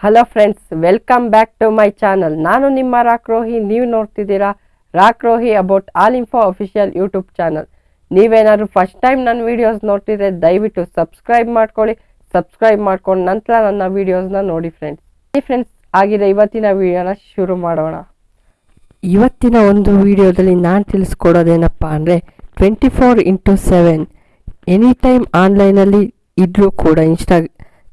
Hello friends welcome back to my channel ನಾನು ನಿಮ್ಮ ರಾಕ್ರೋಹಿ ನೀವು ನೋಡ್ತಿದ್ದೀರಾ Rockrohi about all info official YouTube channel ನೀವೇನಾದ್ರು ಫಸ್ಟ್ ಟೈಮ್ ನನ್ನ ವೀಡಿಯೋಸ್ ನೋಡ್ತಿದ್ರೆ ದಯವಿಟ್ಟು ಸಬ್ಸ್ಕ್ರೈಬ್ ಮಾಡ್ಕೊಳ್ಳಿ. ಸಬ್ಸ್ಕ್ರೈಬ್ ಮಾಡ್ಕೊಂಡು ನಂತರ ನನ್ನ ವೀಡಿಯೋಸ್ನ ನೋಡಿ ಫ್ರೆಂಡ್ಸ್ ಈ ಫ್ರೆಂಡ್ಸ್ ಆಗಿದೆ ಇವತ್ತಿನ ವಿಡಿಯೋನ ಶುರು ಮಾಡೋಣ. ಇವತ್ತಿನ ಒಂದು ವಿಡಿಯೋದಲ್ಲಿ ನಾನು ತಿಳಿಸ್ಕೊಡೋದೇನಪ್ಪ ಅಂದರೆ twenty four into seven any time ಆನ್ಲೈನಲ್ಲಿ ಇದ್ದರೂ ಕೂಡ ಇನ್ಸ್ಟಾ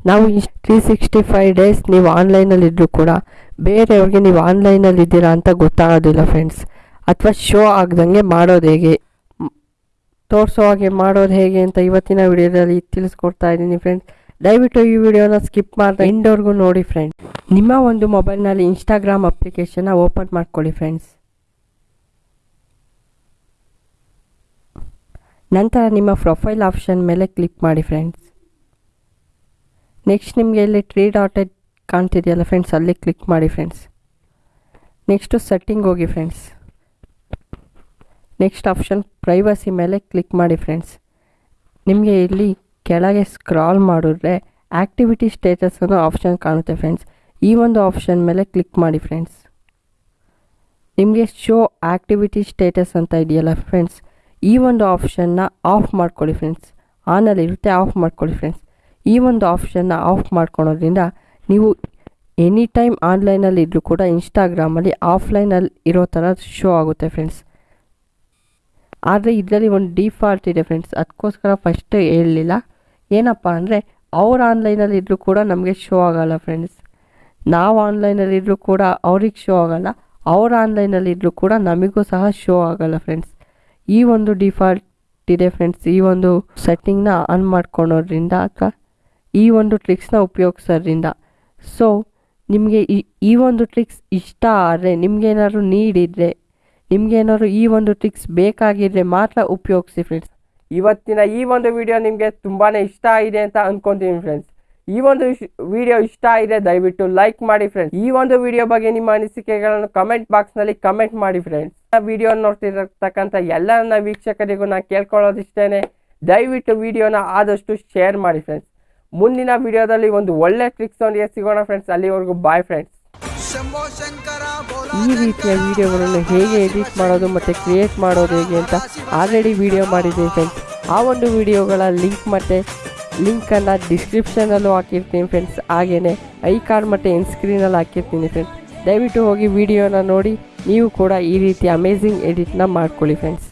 ನಾವು ತ್ರೀ ಸಿಕ್ಸ್ಟಿ ಫೈವ್ ಡೇಸ್ ನೀವು ಆನ್ಲೈನಲ್ಲಿ ಇದ್ದರೂ ಕೂಡ ಬೇರೆಯವ್ರಿಗೆ ನೀವು ಆನ್ಲೈನಲ್ಲಿ ಇದ್ದೀರಾ ಅಂತ ಗೊತ್ತಾಗೋದಿಲ್ಲ ಫ್ರೆಂಡ್ಸ್ ಅಥವಾ ಶೋ ಆಗ್ದಂಗೆ ಮಾಡೋದು ಹೇಗೆ? ತೋರಿಸೋ ಹಾಗೆ ಮಾಡೋದು ಹೇಗೆ ಅಂತ ಇವತ್ತಿನ ವಿಡಿಯೋದಲ್ಲಿ ತಿಳಿಸ್ಕೊಡ್ತಾ ಇದ್ದೀನಿ ಫ್ರೆಂಡ್ಸ್ ದಯವಿಟ್ಟು ಈ ವಿಡಿಯೋನ ಸ್ಕಿಪ್ ಮಾಡಿದ ಇಂಡೋರ್ಗೂ ನೋಡಿ ಫ್ರೆಂಡ್ಸ್ ನಿಮ್ಮ ಒಂದು ಮೊಬೈಲ್ನಲ್ಲಿ ಇನ್ಸ್ಟಾಗ್ರಾಮ್ ಅಪ್ಲಿಕೇಶನ್ನ ಓಪನ್ ಮಾಡ್ಕೊಳ್ಳಿ ಫ್ರೆಂಡ್ಸ್ ನಂತರ ನಿಮ್ಮ ಪ್ರೊಫೈಲ್ ಆಪ್ಷನ್ ಮೇಲೆ ಕ್ಲಿಕ್ ಮಾಡಿ ಫ್ರೆಂಡ್ಸ್ ನೆಕ್ಸ್ಟ್ ನಿಮಗೆ ಇಲ್ಲಿ ತ್ರೀ ಡಾಟೆಡ್ ಕಾಣ್ತಿದೆಯಲ್ಲ ಫ್ರೆಂಡ್ಸ್ ಅಲ್ಲಿ ಕ್ಲಿಕ್ ಮಾಡಿ ಫ್ರೆಂಡ್ಸ್ ನೆಕ್ಸ್ಟು ಸೆಟ್ಟಿಂಗ್ ಹೋಗಿ ಫ್ರೆಂಡ್ಸ್ ನೆಕ್ಸ್ಟ್ ಆಪ್ಷನ್ ಪ್ರೈವಸಿ ಮೇಲೆ ಕ್ಲಿಕ್ ಮಾಡಿ ಫ್ರೆಂಡ್ಸ್ ನಿಮಗೆ ಇಲ್ಲಿ ಕೆಳಗೆ ಸ್ಕ್ರಾಲ್ ಮಾಡಿದ್ರೆ ಆ್ಯಕ್ಟಿವಿಟಿ ಸ್ಟೇಟಸ್ ಅನ್ನೋ ಆಪ್ಷನ್ ಕಾಣುತ್ತೆ ಫ್ರೆಂಡ್ಸ್ ಈ ಒಂದು ಆಪ್ಷನ್ ಮೇಲೆ ಕ್ಲಿಕ್ ಮಾಡಿ ಫ್ರೆಂಡ್ಸ್ ನಿಮಗೆ ಶೋ ಆ್ಯಕ್ಟಿವಿಟಿ ಸ್ಟೇಟಸ್ ಅಂತ ಇದೆಯಲ್ಲ ಫ್ರೆಂಡ್ಸ್ ಈ ಒಂದು ಆಪ್ಷನ್ನ ಆಫ್ ಮಾಡ್ಕೊಳ್ಳಿ ಫ್ರೆಂಡ್ಸ್ ಆನಲ್ಲಿರುತ್ತೆ ಆಫ್ ಮಾಡ್ಕೊಳ್ಳಿ ಫ್ರೆಂಡ್ಸ್ ಈ ಒಂದು ಆಪ್ಷನ್ನ ಆಫ್ ಮಾಡ್ಕೊಳೋದ್ರಿಂದ ನೀವು ಎನಿ ಟೈಮ್ ಆನ್ಲೈನಲ್ಲಿ ಇದ್ದರೂ ಕೂಡ ಇನ್ಸ್ಟಾಗ್ರಾಮಲ್ಲಿ ಆಫ್ಲೈನಲ್ಲಿ ಇರೋ ಥರ ಶೋ ಆಗುತ್ತೆ ಫ್ರೆಂಡ್ಸ್ ಆದರೆ ಇದರಲ್ಲಿ ಒಂದು ಡಿಫಾಲ್ಟ್ ಇದೆ ಫ್ರೆಂಡ್ಸ್ ಅದಕ್ಕೋಸ್ಕರ ಫಸ್ಟ್ ಹೇಳಲಿಲ್ಲ. ಏನಪ್ಪ ಅಂದರೆ ಅವ್ರು ಆನ್ಲೈನಲ್ಲಿ ಇದ್ದರೂ ಕೂಡ ನಮಗೆ ಶೋ ಆಗಲ್ಲ ಫ್ರೆಂಡ್ಸ್ ನಾವು ಆನ್ಲೈನಲ್ಲಿ ಇದ್ದರೂ ಕೂಡ ಅವ್ರಿಗೆ ಶೋ ಆಗಲ್ಲ. ಅವ್ರ ಆನ್ಲೈನಲ್ಲಿ ಇದ್ದರೂ ಕೂಡ ನಮಗೂ ಸಹ ಶೋ ಆಗಲ್ಲ ಫ್ರೆಂಡ್ಸ್ ಈ ಒಂದು ಡಿಫಾಲ್ಟ್ ಇದೆ ಫ್ರೆಂಡ್ಸ್ ಈ ಒಂದು ಸೆಟ್ಟಿಂಗ್ನ ಆನ್ ಮಾಡ್ಕೊಳೋದ್ರಿಂದ ಅಥವಾ ಈ ಒಂದು ಟ್ರಿಕ್ಸ್ನ ಉಪಯೋಗಿಸೋದ್ರಿಂದ ಸೊ ನಿಮಗೆ ಈ ಈ ಒಂದು ಟ್ರಿಕ್ಸ್ ಇಷ್ಟ ಆದರೆ, ನಿಮಗೇನಾದ್ರು ನೀಡಿದರೆ, ನಿಮಗೇನಾದ್ರು ಈ ಒಂದು ಟ್ರಿಕ್ಸ್ ಬೇಕಾಗಿದ್ದರೆ ಮಾತ್ರ ಉಪಯೋಗಿಸಿ ಫ್ರೆಂಡ್ಸ್ ಇವತ್ತಿನ ಈ ಒಂದು ವಿಡಿಯೋ ನಿಮಗೆ ತುಂಬಾ ಇಷ್ಟ ಆಗಿದೆ ಅಂತ ಅಂದ್ಕೊತೀನಿ ಫ್ರೆಂಡ್ಸ್ ಈ ಒಂದು ವಿಡಿಯೋ ಇಷ್ಟ ಆಗಿದೆ, ದಯವಿಟ್ಟು ಲೈಕ್ ಮಾಡಿ ಫ್ರೆಂಡ್ಸ್ ಈ ಒಂದು ವಿಡಿಯೋ ಬಗ್ಗೆ ನಿಮ್ಮ ಅನಿಸಿಕೆಗಳನ್ನು ಕಮೆಂಟ್ ಬಾಕ್ಸ್ನಲ್ಲಿ ಕಮೆಂಟ್ ಮಾಡಿ ಫ್ರೆಂಡ್ಸ್ ವಿಡಿಯೋ ನೋಡ್ತಿರತಕ್ಕಂಥ ಎಲ್ಲರನ್ನ ವೀಕ್ಷಕರಿಗೂ ನಾನು ಕೇಳ್ಕೊಳ್ಳೋದಿಷ್ಟೇನೆ. ದಯವಿಟ್ಟು ವಿಡಿಯೋನ ಆದಷ್ಟು ಶೇರ್ ಮಾಡಿ ಫ್ರೆಂಡ್ಸ್ ಮುಂದಿನ ವಿಡಿಯೋದಲ್ಲಿ ಒಂದು ಒಳ್ಳೆ ಟ್ರಿಕ್ಸ್ ಒಂದಿಗೆ ಸಿಗೋಣ ಫ್ರೆಂಡ್ಸ್ ಅಲ್ಲಿವರೆಗೂ ಬಾಯ್ ಫ್ರೆಂಡ್ಸ್ ಈ ರೀತಿಯ ವಿಡಿಯೋಗಳನ್ನು ಹೇಗೆ ಎಡಿಟ್ ಮಾಡೋದು ಮತ್ತು ಕ್ರಿಯೇಟ್ ಮಾಡೋದು ಹೇಗೆ ಅಂತ ಆಲ್ರೆಡಿ ವಿಡಿಯೋ ಮಾಡಿದ್ದೀನಿ ಫ್ರೆಂಡ್ಸ್ ಆ ಒಂದು ವಿಡಿಯೋಗಳ ಲಿಂಕ್ ಮತ್ತು ಲಿಂಕನ್ನು ಡಿಸ್ಕ್ರಿಪ್ಷನಲ್ಲೂ ಹಾಕಿರ್ತೀನಿ ಫ್ರೆಂಡ್ಸ್ ಹಾಗೆಯೇ ಐ ಕಾರ್ಡ್ ಮತ್ತು ಎನ್ ಸ್ಕ್ರೀನಲ್ಲಿ ಹಾಕಿರ್ತೀನಿ ಫ್ರೆಂಡ್ಸ್ ದಯವಿಟ್ಟು ಹೋಗಿ ವಿಡಿಯೋನ ನೋಡಿ, ನೀವು ಕೂಡ ಈ ರೀತಿ ಅಮೇಝಿಂಗ್ ಎಡಿಟ್ನ ಮಾಡ್ಕೊಳ್ಳಿ ಫ್ರೆಂಡ್ಸ್